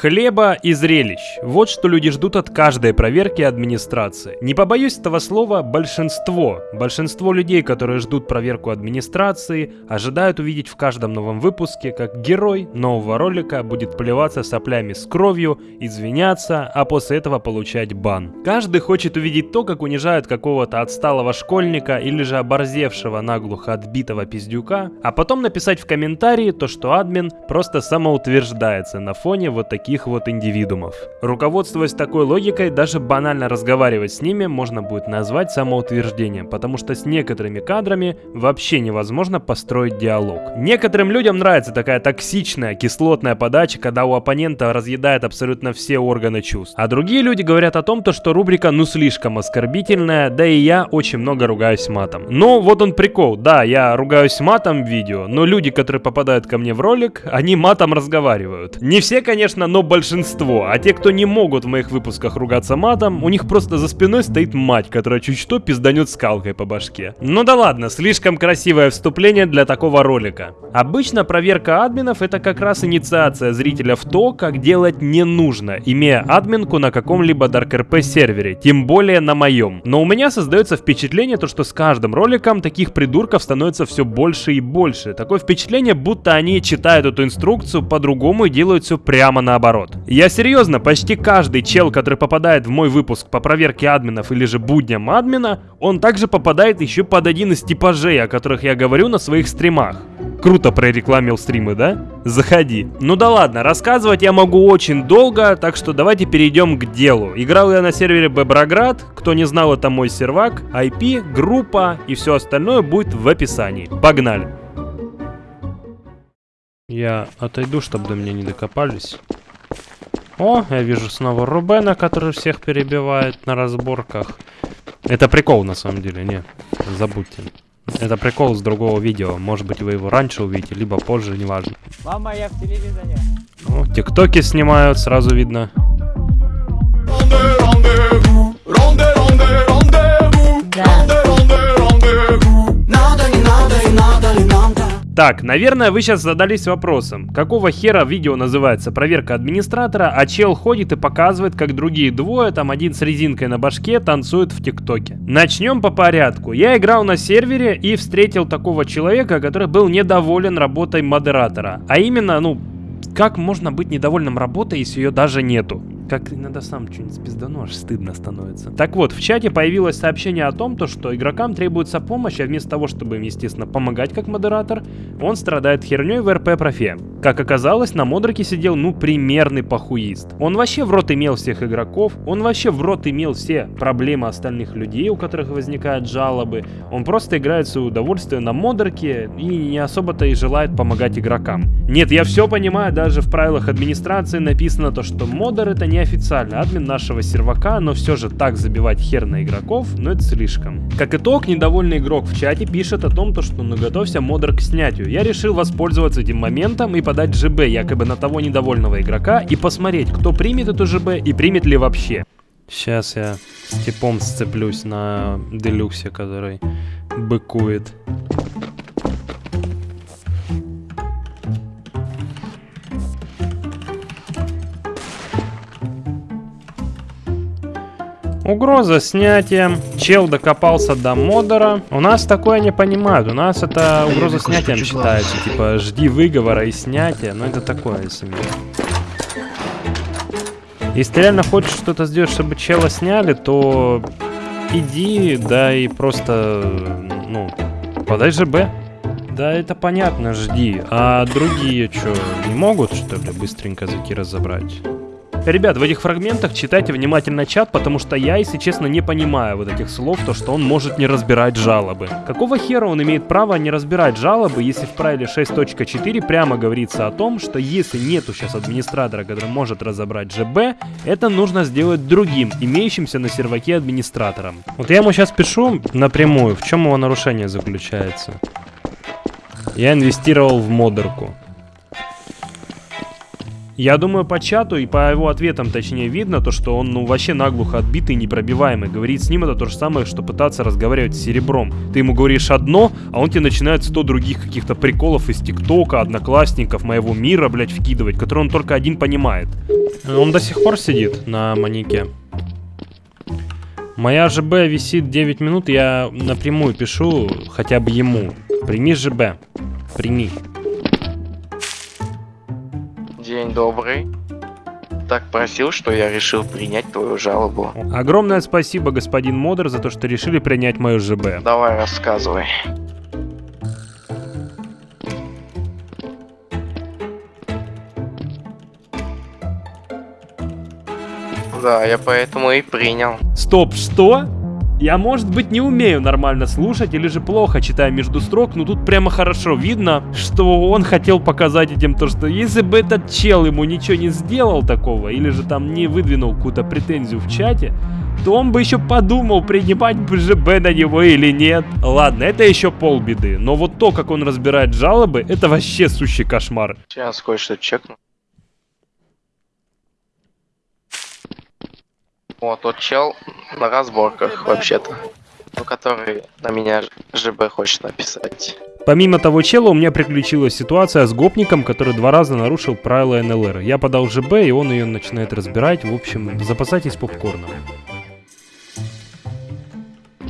Хлеба и зрелищ. Вот что люди ждут от каждой проверки администрации. Не побоюсь этого слова большинство. Большинство людей, которые ждут проверку администрации, ожидают увидеть в каждом новом выпуске, как герой нового ролика будет плеваться соплями с кровью, извиняться, а после этого получать бан. Каждый хочет увидеть то, как унижают какого-то отсталого школьника или же оборзевшего наглухо отбитого пиздюка, а потом написать в комментарии то, что админ просто самоутверждается на фоне вот таких таких вот индивидуумов. Руководствуясь такой логикой, даже банально разговаривать с ними можно будет назвать самоутверждением, потому что с некоторыми кадрами вообще невозможно построить диалог. Некоторым людям нравится такая токсичная, кислотная подача, когда у оппонента разъедает абсолютно все органы чувств. А другие люди говорят о том, то, что рубрика ну слишком оскорбительная, да и я очень много ругаюсь матом. Но вот он прикол, да, я ругаюсь матом в видео, но люди, которые попадают ко мне в ролик, они матом разговаривают. Не все, конечно, но большинство. А те, кто не могут в моих выпусках ругаться матом, у них просто за спиной стоит мать, которая чуть что пизданет скалкой по башке. Ну да ладно, слишком красивое вступление для такого ролика. Обычно проверка админов это как раз инициация зрителя в то, как делать не нужно, имея админку на каком-либо DarkRP сервере, тем более на моем. Но у меня создается впечатление, то, что с каждым роликом таких придурков становится все больше и больше. Такое впечатление, будто они читают эту инструкцию по-другому и делают все прямо наоборот наоборот. Я серьезно, почти каждый чел, который попадает в мой выпуск по проверке админов или же будням админа, он также попадает еще под один из типажей, о которых я говорю на своих стримах. Круто прорекламил стримы, да? Заходи. Ну да ладно, рассказывать я могу очень долго, так что давайте перейдем к делу. Играл я на сервере Беброград, кто не знал, это мой сервак, IP, группа и все остальное будет в описании. Погнали. Я отойду, чтобы до меня не докопались. О, я вижу снова Рубена, который всех перебивает на разборках. Это прикол на самом деле, не, забудьте. Это прикол с другого видео. Может быть вы его раньше увидите, либо позже, неважно. Мама, я в телевизоре. О, тиктоки снимают, сразу видно. Так, наверное, вы сейчас задались вопросом, какого хера видео называется проверка администратора, а чел ходит и показывает, как другие двое, там один с резинкой на башке, танцуют в ТикТоке. Начнем по порядку. Я играл на сервере и встретил такого человека, который был недоволен работой модератора. А именно, ну, как можно быть недовольным работой, если ее даже нету? Как иногда сам что-нибудь спиздану, аж стыдно становится. Так вот, в чате появилось сообщение о том, то, что игрокам требуется помощь, а вместо того, чтобы им, естественно, помогать как модератор, он страдает херней в РП-профе. Как оказалось, на модерке сидел, ну, примерный похуист. Он вообще в рот имел всех игроков, он вообще в рот имел все проблемы остальных людей, у которых возникают жалобы. Он просто играет свое удовольствие на модерке и не особо-то и желает помогать игрокам. Нет, я все понимаю, даже в правилах администрации написано то, что модер это не официально админ нашего сервака, но все же так забивать хер на игроков, ну это слишком. Как итог, недовольный игрок в чате пишет о том, то, что наготовься модер к снятию. Я решил воспользоваться этим моментом и подать ЖБ якобы на того недовольного игрока и посмотреть, кто примет эту ЖБ и примет ли вообще. Сейчас я с типом сцеплюсь на делюксе, который быкует. Угроза снятия. Чел докопался до модера. У нас такое не понимают. У нас это угроза снятием считается. Типа, жди выговора и снятия. Но это такое себе. Если ты реально хочешь что-то сделать, чтобы чела сняли, то иди, да и просто, ну, подай ЖБ. Да, это понятно, жди. А другие что, не могут, что ли, быстренько зайти разобрать? Ребят, в этих фрагментах читайте внимательно чат, потому что я, если честно, не понимаю вот этих слов, то что он может не разбирать жалобы. Какого хера он имеет право не разбирать жалобы, если в правиле 6.4 прямо говорится о том, что если нету сейчас администратора, который может разобрать ЖБ, это нужно сделать другим, имеющимся на серваке администратором. Вот я ему сейчас пишу напрямую, в чем его нарушение заключается. Я инвестировал в модерку. Я думаю, по чату и по его ответам, точнее, видно то, что он, ну, вообще наглухо отбитый, непробиваемый. Говорить с ним это то же самое, что пытаться разговаривать с серебром. Ты ему говоришь одно, а он тебе начинает сто других каких-то приколов из ТикТока, одноклассников, моего мира, блядь, вкидывать, которые он только один понимает. Он до сих пор сидит на манике. Моя ЖБ висит 9 минут, я напрямую пишу хотя бы ему. Прими ЖБ. Прими. День добрый. Так просил, что я решил принять твою жалобу. Огромное спасибо, господин Модер, за то, что решили принять мою ЖБ. Давай рассказывай. Да, я поэтому и принял. Стоп, что? Я, может быть, не умею нормально слушать или же плохо читаю между строк, но тут прямо хорошо видно, что он хотел показать этим то, что если бы этот чел ему ничего не сделал такого, или же там не выдвинул какую-то претензию в чате, то он бы еще подумал, принимать БЖБ на него или нет. Ладно, это еще полбеды, но вот то, как он разбирает жалобы, это вообще сущий кошмар. Сейчас кое-что чекну. Вот тот чел на разборках, вообще-то. Ну, который на меня ЖБ хочет написать. Помимо того чела, у меня приключилась ситуация с гопником, который два раза нарушил правила НЛР. Я подал ЖБ, и он ее начинает разбирать. В общем, запасайтесь попкорном.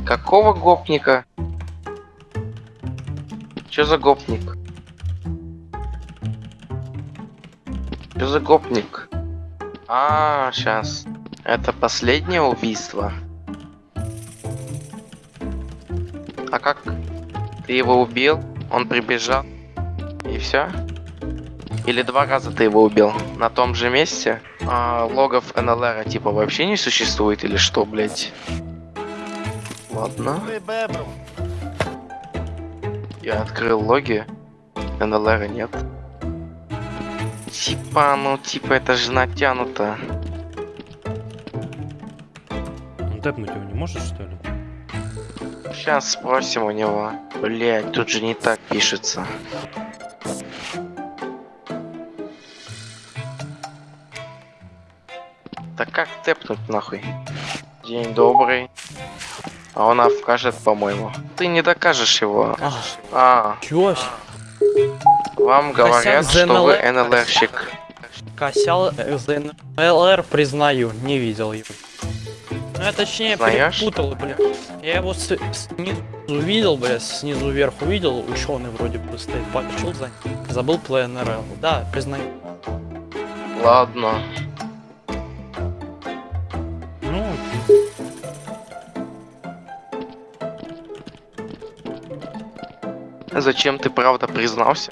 Какого гопника? Чё за гопник? Чё за гопник? А, сейчас. Это последнее убийство. А как ты его убил? Он прибежал и все? Или два раза ты его убил на том же месте? А логов НЛР типа вообще не существует или что, блять? Ладно. Я открыл логи. НЛР нет. Типа, ну типа это же натянуто. Тэпнуть его не можешь, что ли? Сейчас спросим у него. Блять, тут же не так пишется. Так как тэпнуть нахуй? День добрый. А он откажет, по-моему. Ты не докажешь его. А, Чё? вам говорят, Косяк что вы. НЛРщик. Косял ЗН. ЛР признаю, не видел его. Ну я точнее Знаешь? перепутал, бля. Я его с- снизу увидел, бля, снизу вверх увидел, ученый вроде бы стоит, пошел за ним. Забыл ПНРЛ. Да, признаю. Ладно. Ну. Зачем ты правда признался?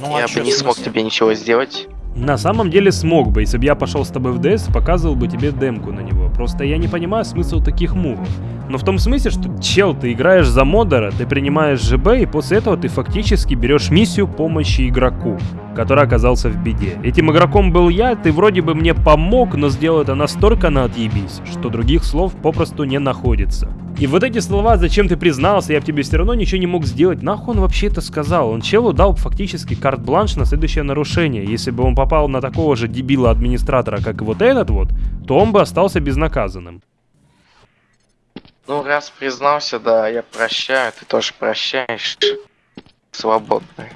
Ну а я чё, бы не смог смысле? тебе ничего сделать. На самом деле смог бы, если бы я пошел с тобой в ДС, показывал бы тебе демку на него. Просто я не понимаю смысл таких мувов. Но в том смысле, что чел, ты играешь за модера, ты принимаешь ЖБ, и после этого ты фактически берешь миссию помощи игроку, который оказался в беде. Этим игроком был я, ты вроде бы мне помог, но сделал это настолько на отъебись, что других слов попросту не находится. И вот эти слова, зачем ты признался, я бы тебе все равно ничего не мог сделать, нахуй он вообще это сказал? Он челу дал фактически карт-бланш на следующее нарушение. Если бы он попал на такого же дебила-администратора, как вот этот вот, то он бы остался безнаказанным. Ну, раз признался, да, я прощаю, ты тоже прощаешь. Свободный.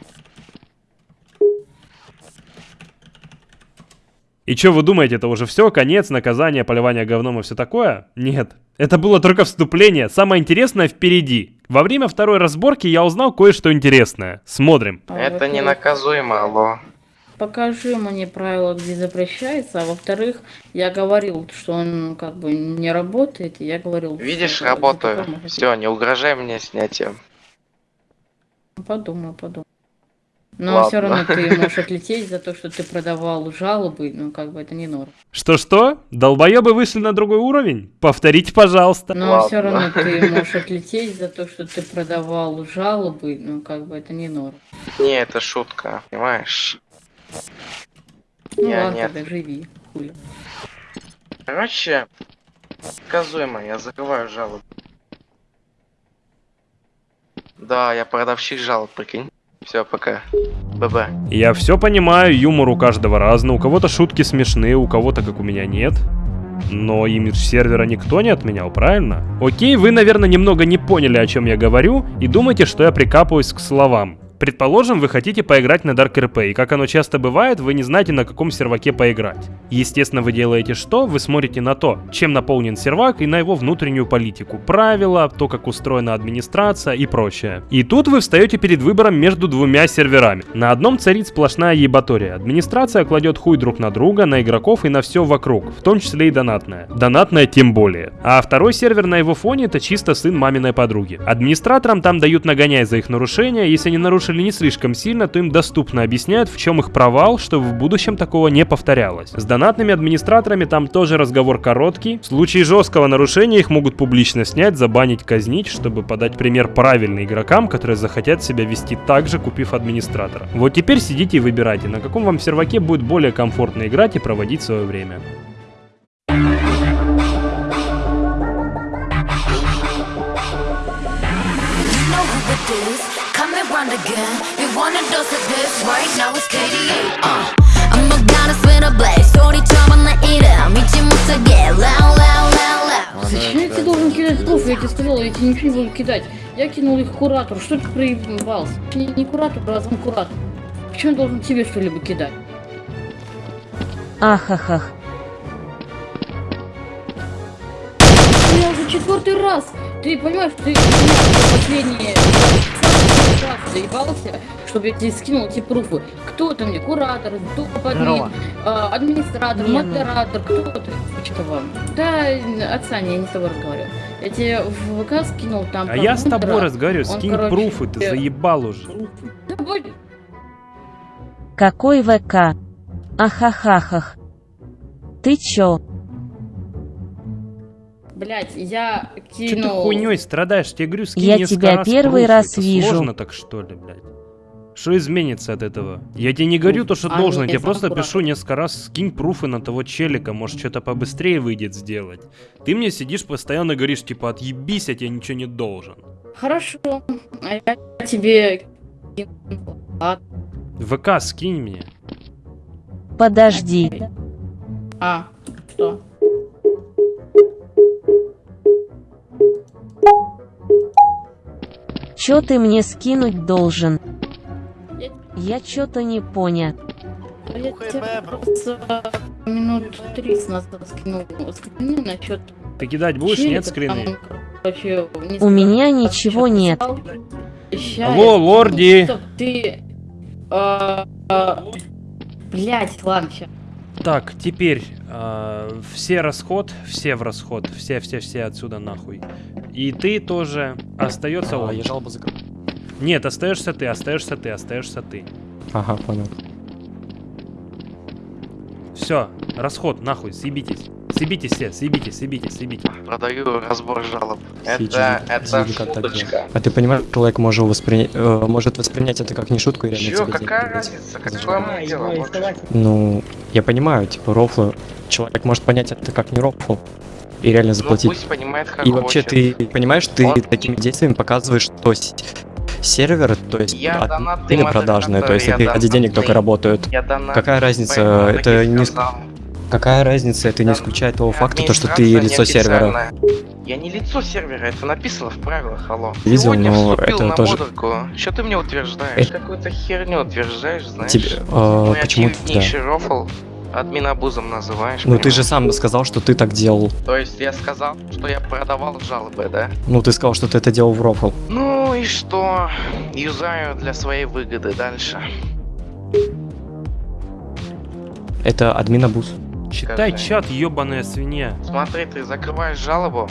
И что вы думаете, это уже все, конец, наказание, поливание говном и все такое? Нет. Это было только вступление. Самое интересное впереди. Во время второй разборки я узнал кое-что интересное. Смотрим. А, Это не во-первых, наказуемо, алло. Покажи мне правила, где запрещается, а во-вторых, я говорил, что он как бы не работает, и я говорил... Видишь, работаю. Все, не угрожай мне снятием. Подумай, подумай. Но Ладно. все равно ты можешь отлететь за то, что ты продавал жалобы, ну как бы это не норм. Что-что? Долбоебы вышли на другой уровень? Повторите, пожалуйста. Но Ладно. все равно ты можешь отлететь за то, что ты продавал жалобы, ну как бы это не норм. Не, это шутка, понимаешь? Ну Я ладно, нет. тогда живи, хули. Короче, наказуемо, я закрываю жалобу. Да, я продавщик жалоб, прикинь. Все, пока. ББ. Я все понимаю, юмор у каждого разный, у кого-то шутки смешные, у кого-то, как у меня, нет. Но имидж сервера никто не отменял, правильно? Окей, вы, наверное, немного не поняли, о чем я говорю, и думаете, что я прикапываюсь к словам. Предположим, вы хотите поиграть на Dark RP, и как оно часто бывает, вы не знаете, на каком серваке поиграть. Естественно, вы делаете что? Вы смотрите на то, чем наполнен сервак и на его внутреннюю политику, правила, то, как устроена администрация и прочее. И тут вы встаете перед выбором между двумя серверами. На одном царит сплошная ебатория. Администрация кладет хуй друг на друга, на игроков и на все вокруг, в том числе и донатная. Донатная тем более. А второй сервер на его фоне это чисто сын маминой подруги. Администраторам там дают нагоняй за их нарушения, если они нарушили не слишком сильно, то им доступно объясняют, в чем их провал, чтобы в будущем такого не повторялось. С донатными администраторами там тоже разговор короткий. В случае жесткого нарушения их могут публично снять, забанить, казнить, чтобы подать пример правильным игрокам, которые захотят себя вести так же, купив администратора. Вот теперь сидите и выбирайте, на каком вам серваке будет более комфортно играть и проводить свое время. Come and run again. You want a dose of this right now? It's KDA. Uh. I'm a goddess with a blaze. 소리처럼 나 이름 잊지 못하게. Loud, loud, loud, loud. Зачем я тебе должен кидать пруф? Я тебе сказала, я тебе ничего не буду кидать. Я кинул их куратору. Что ты проебался? Не, не куратор, а сам куратор. Почему я должен тебе что-либо кидать? Ахахах. Я уже четвертый раз. Ты понимаешь, ты меня последние раз заебался, чтобы я тебе скинул эти пруфы. Кто ты мне? Куратор, админ, а, администратор, Не, ну. модератор, кто ты? Что вам? Да, отстань, я не с тобой разговариваю. Я тебе в ВК скинул там. А я с тобой разговариваю, Он, скинь короче, пруфы, ты э, заебал уже. Какой ВК? Ахахахах. Ты чё? Блять, я Че ты кинул... хуйней страдаешь? Тебе говорю, скинь Я несколько тебя раз первый раз Это вижу. Сложно так что ли, блядь? Что изменится от этого? Я тебе не говорю то, что а должен, я мне тебе просто сам пишу несколько раз, скинь пруфы на того челика, может что-то побыстрее выйдет сделать. Ты мне сидишь постоянно говоришь, типа, отъебись, я тебе ничего не должен. Хорошо, а я тебе... кинул. ВК скинь мне. Подожди. А, что? Чё ты мне скинуть должен? Я- чё-то не поня. А Я тебе просто минут 30 назад скинул скрины насчет Ты кидать будешь? Нет скрины? там, короче, не У меня ничего нет. Ща Алло, я- лорди! Ты... а, а, Блять, ладно, ща. Так, теперь э, все расход, все в расход, все, все, все отсюда нахуй. И ты тоже остается он. А, я жалобу закрыл. Нет, остаешься ты, остаешься ты, остаешься ты. Ага, понял. Все, расход, нахуй, съебитесь. Съебитесь все, съебитесь, съебитесь, съебитесь. Продаю разбор жалоб. Это, это шуточка. А ты понимаешь, человек может, воспринять, э, может воспринять это как не шутку и реально Чё, какая разница? Какое мое дело? Ну, я понимаю, типа, рофлы. Человек может понять это как не рофл. И реально Ну заплатить. пусть понимает, как и вообще хочет. ты понимаешь, ты Он- такими действиями показываешь, что сервер, то есть Я или продажные, то есть я ради денег только работают. Я донат. Какая разница? Это не сказал. Какая разница? Это не исключает того факта, то, что ты лицо сервера. Я не лицо сервера, это написано в правилах, алло. Видел, Сегодня но вступил это на тоже- модерку. Что ты мне утверждаешь? Это- Какую-то херню утверждаешь, знаешь? Тебе, Мой почему ты- рофл админабузом называешь. Ну ты же сам сказал, что ты так делал. То есть я сказал, что я продавал жалобы, да? Ну ты сказал, что ты это делал в рофл. Ну и что? Юзаю для своей выгоды дальше. Это админ абуз. Читай чат, ебаная свинья. Смотри, ты закрываешь жалобу,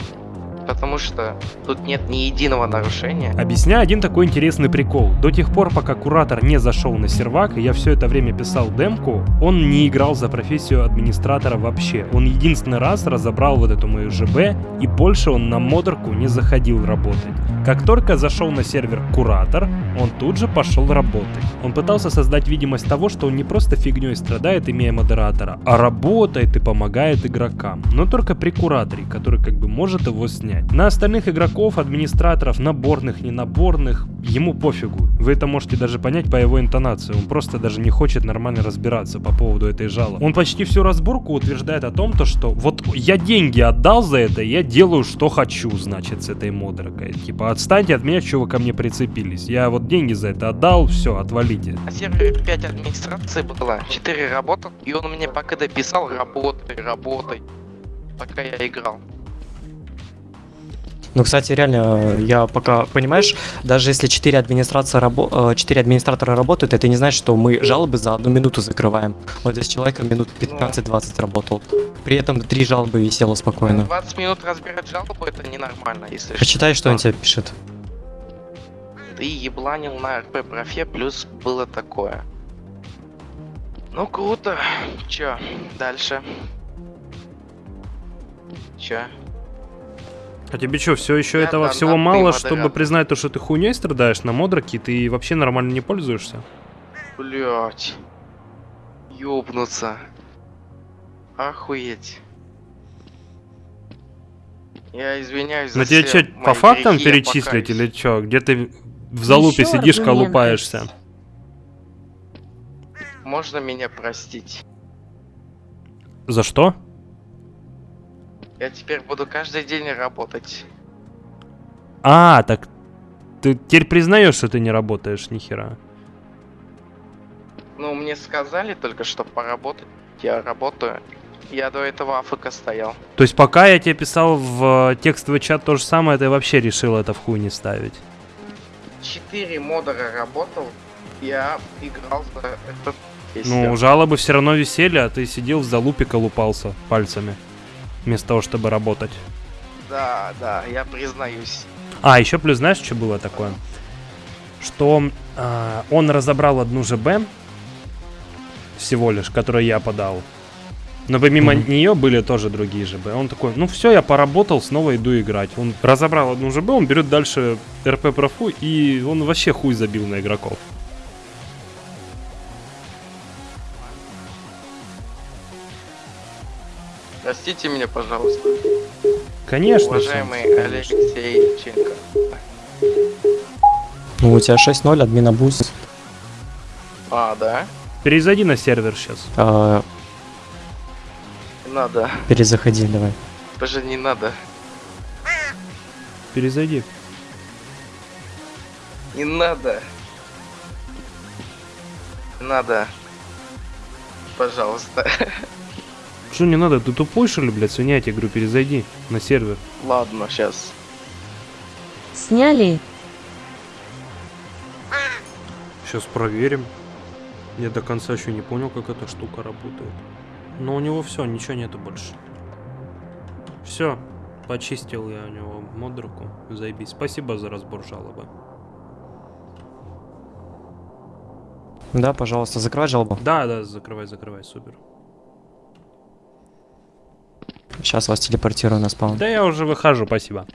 потому что тут нет ни единого нарушения. Объясняю один такой интересный прикол. До тех пор, пока куратор не зашел на сервак, и я все это время писал демку, он не играл за профессию администратора вообще. Он единственный раз разобрал вот эту мою ЖБ, и больше он на модерку не заходил работать. Как только зашел на сервер куратор, он тут же пошел работать. Он пытался создать видимость того, что он не просто фигней страдает, имея модератора, а работает и помогает игрокам. Но только при кураторе, который как бы может его снять. Понять. На остальных игроков, администраторов, наборных, ненаборных, ему пофигу. Вы это можете даже понять по его интонации. Он просто даже не хочет нормально разбираться по поводу этой жалобы. Он почти всю разборку утверждает о том, то, что вот я деньги отдал за это, я делаю, что хочу, значит, с этой модеркой. Типа, отстаньте от меня, что вы ко мне прицепились. Я вот деньги за это отдал, все, отвалите. На сервере 5 администрации было, 4 работал, и он мне пока дописал работай, работай, пока я играл. Ну, кстати, реально, я пока, понимаешь, даже если 4, администрация рабо 4 администратора работают, это не значит, что мы жалобы за одну минуту закрываем. Вот здесь человек минут 15-20 работал. При этом 3 жалобы висело спокойно. 20 минут разбирать жалобу это ненормально, если. Почитай, что он тебе пишет. Ты ебланил на РП профе, плюс было такое. Ну круто. Чё, дальше? Чё? А тебе что, все еще Я этого всего мало, чтобы признать то, что ты хуйней страдаешь на модерке, ты вообще нормально не пользуешься? Блять. Ёбнуться. Охуеть. Я извиняюсь за На тебе что, по фактам перечислить или что? Где ты в залупе Ещё сидишь, аргументы. колупаешься? Можно меня простить? За что? Я теперь буду каждый день работать. А, так ты теперь признаешь, что ты не работаешь, нихера. Ну, мне сказали только, что поработать. Я работаю. Я до этого АФК стоял. То есть пока я тебе писал в э, текстовый чат то же самое, ты вообще решил это в хуй не ставить. Четыре модера работал. Я играл за этот Ну, жалобы все равно висели, а ты сидел в залупе колупался пальцами. Вместо того, чтобы работать. Да, да, я признаюсь. А, еще плюс знаешь, что было такое? Что а, он разобрал одну ЖБ всего лишь, которую я подал. Но помимо Мгм. нее были тоже другие ЖБ. Он такой, ну все, я поработал, снова иду играть. Он разобрал одну ЖБ, он берет дальше РП профу, и он вообще хуй забил на игроков. Простите меня, пожалуйста. Конечно. Уважаемый Алексей Ченко. Ну, у тебя 6-0, админа буст. А, да? Перезайди на сервер сейчас. А, Не надо. перезаходи, давай. Даже не надо. Перезайди. Не надо. Не надо. Пожалуйста. Что не надо? Ты тупой, что ли, блядь, свинья? Я тебе говорю, перезайди на сервер. Ладно, сейчас. Сняли? Сейчас проверим. Я до конца еще не понял, как эта штука работает. Но у него все, ничего нету больше. Все, почистил я у него модерку. Заебись. Спасибо за разбор жалобы. Да, пожалуйста, закрывай жалобу. Да, да, закрывай, закрывай, супер. Сейчас вас телепортирую на спаун. Да я уже выхожу, спасибо.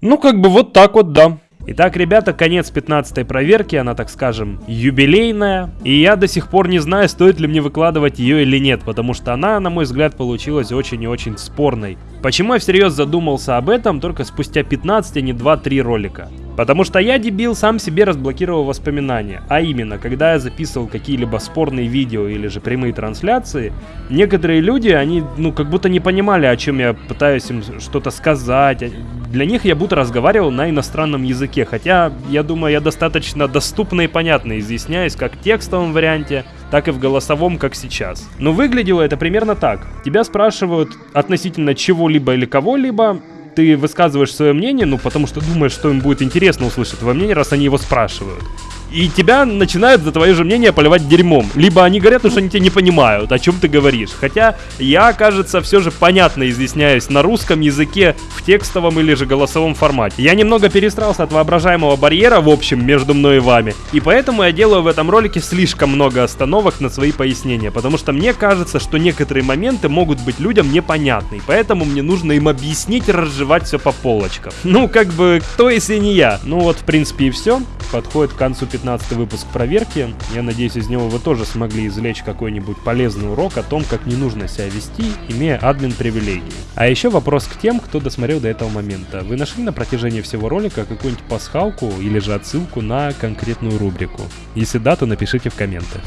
Ну, как бы вот так вот, да. Итак, ребята, конец 15 проверки, она, так скажем, юбилейная. И я до сих пор не знаю, стоит ли мне выкладывать ее или нет, потому что она, на мой взгляд, получилась очень и очень спорной. Почему я всерьез задумался об этом только спустя 15, а не 2-3 ролика? Потому что я, дебил, сам себе разблокировал воспоминания. А именно, когда я записывал какие-либо спорные видео или же прямые трансляции, некоторые люди, они, ну, как будто не понимали, о чем я пытаюсь им что-то сказать. Для них я будто разговаривал на иностранном языке, хотя, я думаю, я достаточно доступно и понятно изъясняюсь как в текстовом варианте, так и в голосовом, как сейчас. Но выглядело это примерно так. Тебя спрашивают относительно чего-либо или кого-либо, ты высказываешь свое мнение, ну, потому что думаешь, что им будет интересно услышать твое мнение, раз они его спрашивают. И тебя начинают за твое же мнение поливать дерьмом. Либо они говорят, что они тебя не понимают, о чем ты говоришь. Хотя я, кажется, все же понятно изъясняюсь на русском языке в текстовом или же голосовом формате. Я немного перестрался от воображаемого барьера, в общем, между мной и вами. И поэтому я делаю в этом ролике слишком много остановок на свои пояснения. Потому что мне кажется, что некоторые моменты могут быть людям непонятны. Поэтому мне нужно им объяснить разжевать все по полочкам. Ну, как бы, кто если не я? Ну вот, в принципе, и все. Подходит к концу 15 15 выпуск проверки. Я надеюсь, из него вы тоже смогли извлечь какой-нибудь полезный урок о том, как не нужно себя вести, имея админ привилегии. А еще вопрос к тем, кто досмотрел до этого момента. Вы нашли на протяжении всего ролика какую-нибудь пасхалку или же отсылку на конкретную рубрику? Если да, то напишите в комменты.